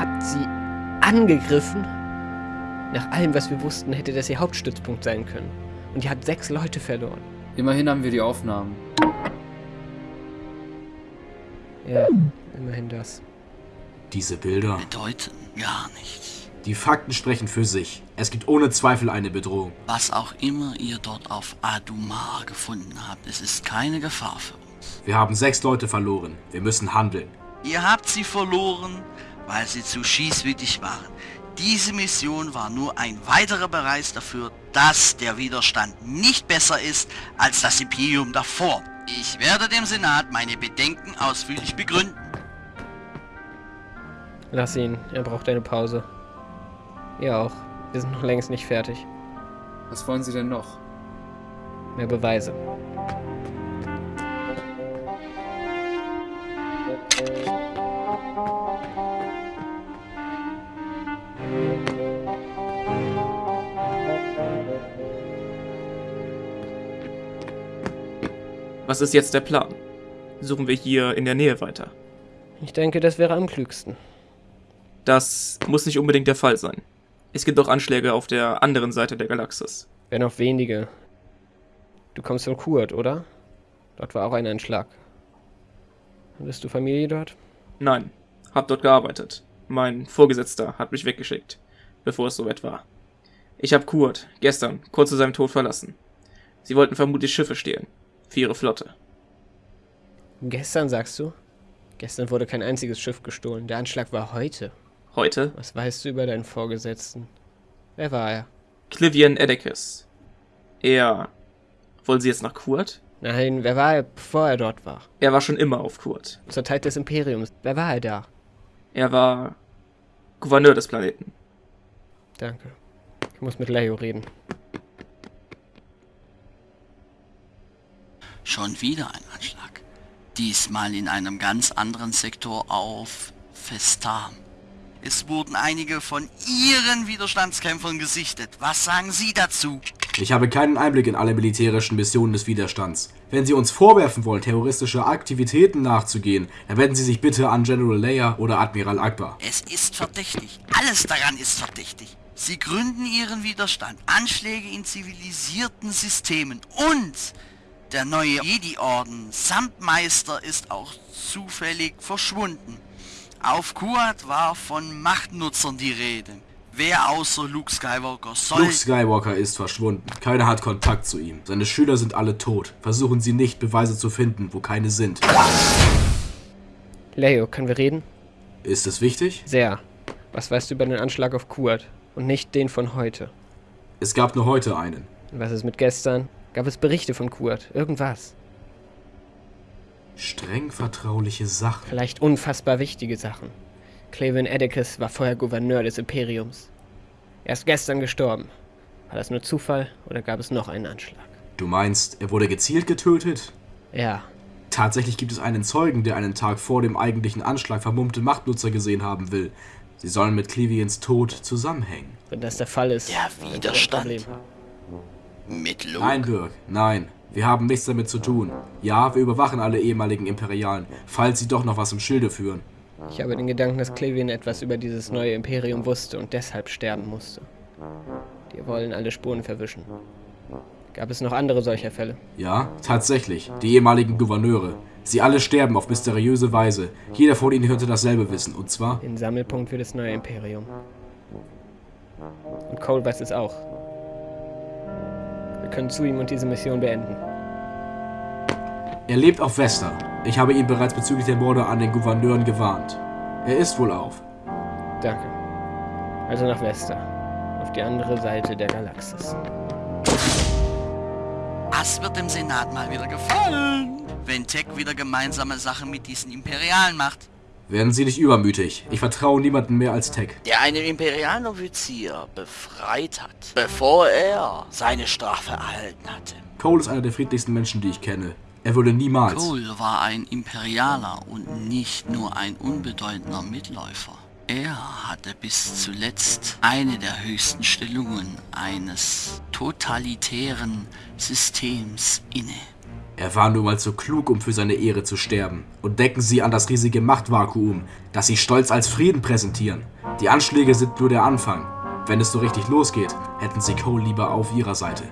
Ihr habt sie angegriffen? Nach allem, was wir wussten, hätte das ihr Hauptstützpunkt sein können. Und ihr habt sechs Leute verloren. Immerhin haben wir die Aufnahmen. Ja, immerhin das. Diese Bilder. Bedeuten gar nichts. Die Fakten sprechen für sich. Es gibt ohne Zweifel eine Bedrohung. Was auch immer ihr dort auf Adumar gefunden habt, es ist keine Gefahr für uns. Wir haben sechs Leute verloren. Wir müssen handeln. Ihr habt sie verloren, weil sie zu schießwütig waren. Diese Mission war nur ein weiterer Beweis dafür, dass der Widerstand nicht besser ist als das Imperium davor. Ich werde dem Senat meine Bedenken ausführlich begründen. Lass ihn, er braucht eine Pause. Ihr auch. Wir sind noch längst nicht fertig. Was wollen Sie denn noch? Mehr Beweise. Was ist jetzt der Plan? Suchen wir hier in der Nähe weiter? Ich denke, das wäre am klügsten. Das muss nicht unbedingt der Fall sein. Es gibt auch Anschläge auf der anderen Seite der Galaxis. Wenn auch wenige. Du kommst von Kurt, oder? Dort war auch ein Anschlag. Hattest du Familie dort? Nein, hab dort gearbeitet. Mein Vorgesetzter hat mich weggeschickt, bevor es soweit war. Ich habe Kurt gestern kurz zu seinem Tod verlassen. Sie wollten vermutlich Schiffe stehlen. Für ihre Flotte. Gestern, sagst du? Gestern wurde kein einziges Schiff gestohlen. Der Anschlag war heute. Heute Was weißt du über deinen Vorgesetzten? Wer war er? Clivian Edekis. Er. Wollen Sie jetzt nach Kurt? Nein, wer war er, bevor er dort war? Er war schon immer auf Kurt. Zur Zeit des Imperiums. Wer war er da? Er war Gouverneur des Planeten. Danke. Ich muss mit Leo reden. Schon wieder ein Anschlag. Diesmal in einem ganz anderen Sektor auf Festam. Es wurden einige von Ihren Widerstandskämpfern gesichtet. Was sagen Sie dazu? Ich habe keinen Einblick in alle militärischen Missionen des Widerstands. Wenn Sie uns vorwerfen wollen, terroristische Aktivitäten nachzugehen, dann wenden Sie sich bitte an General Leia oder Admiral Akbar. Es ist verdächtig. Alles daran ist verdächtig. Sie gründen ihren Widerstand. Anschläge in zivilisierten Systemen. Und der neue Jedi-Orden samt Meister ist auch zufällig verschwunden. Auf Kuat war von Machtnutzern die Rede. Wer außer Luke Skywalker soll... Luke Skywalker ist verschwunden. Keiner hat Kontakt zu ihm. Seine Schüler sind alle tot. Versuchen Sie nicht, Beweise zu finden, wo keine sind. Leo, können wir reden? Ist es wichtig? Sehr. Was weißt du über den Anschlag auf Kuat? Und nicht den von heute. Es gab nur heute einen. Und was ist mit gestern? Gab es Berichte von Kuat? Irgendwas? Streng vertrauliche Sachen. Vielleicht unfassbar wichtige Sachen. Clavin Edekis war vorher Gouverneur des Imperiums. Er ist gestern gestorben. War das nur Zufall oder gab es noch einen Anschlag? Du meinst, er wurde gezielt getötet? Ja, Tatsächlich gibt es einen Zeugen, der einen Tag vor dem eigentlichen Anschlag vermummte Machtnutzer gesehen haben will. Sie sollen mit Clevians Tod zusammenhängen. wenn das der Fall ist. Der dann ist das ein Widerstand. Mit Luke. Nein, Birk, nein. Wir haben nichts damit zu tun. Ja, wir überwachen alle ehemaligen Imperialen, falls sie doch noch was im Schilde führen. Ich habe den Gedanken, dass Clevian etwas über dieses neue Imperium wusste und deshalb sterben musste. Die wollen alle Spuren verwischen. Gab es noch andere solcher Fälle? Ja, tatsächlich. Die ehemaligen Gouverneure. Sie alle sterben auf mysteriöse Weise. Jeder von ihnen könnte dasselbe wissen. Und zwar, Den Sammelpunkt für das neue Imperium. Und Cole weiß es auch. Können zu ihm und diese Mission beenden. er lebt auf Vesta. Ich habe ihn bereits bezüglich der Morde an den Gouverneuren gewarnt. Er ist wohl auf. Danke. Also nach Vesta. Auf die andere Seite der Galaxis. Das wird dem Senat mal wieder gefallen. Wenn Tech wieder gemeinsame Sachen mit diesen Imperialen macht. Werden Sie nicht übermütig. Ich vertraue niemandem mehr als Tech. Der einen imperialen Offizier befreit hat, bevor er seine Strafe erhalten hatte. Cole ist einer der friedlichsten Menschen, die ich kenne. Er würde niemals. Cole war ein Imperialer und nicht nur ein unbedeutender Mitläufer. Er hatte bis zuletzt eine der höchsten Stellungen eines totalitären Systems inne. Er war nun mal zu klug, um für seine Ehre zu sterben. Und denken Sie an das riesige Machtvakuum, das Sie stolz als Frieden präsentieren. Die Anschläge sind nur der Anfang. Wenn es so richtig losgeht, hätten Sie Cole lieber auf Ihrer Seite.